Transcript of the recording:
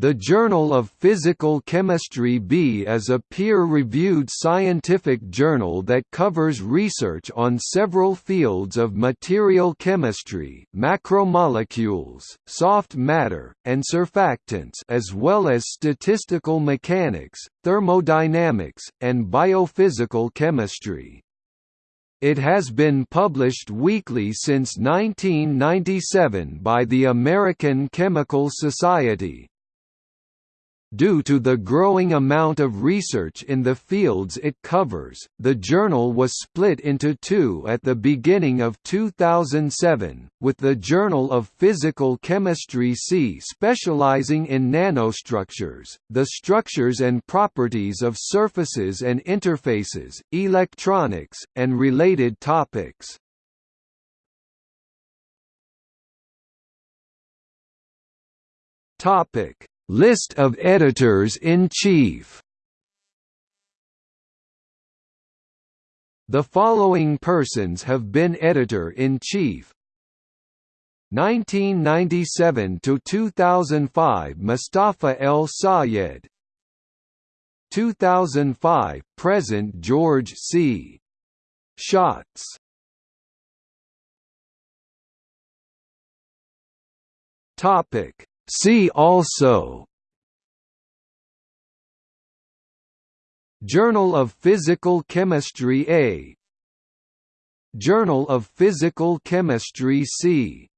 The Journal of Physical Chemistry B is a peer-reviewed scientific journal that covers research on several fields of material chemistry macromolecules, soft matter, and surfactants as well as statistical mechanics, thermodynamics, and biophysical chemistry. It has been published weekly since 1997 by the American Chemical Society. Due to the growing amount of research in the fields it covers, the journal was split into two at the beginning of 2007, with the Journal of Physical Chemistry C specializing in nanostructures, the structures and properties of surfaces and interfaces, electronics, and related topics. Topic List of editors-in-chief The following persons have been editor-in-chief. 1997 to 2005 Mostafa El Sayed. 2005 present George C. Schatz. Topic See also Journal of Physical Chemistry A. Journal of Physical Chemistry C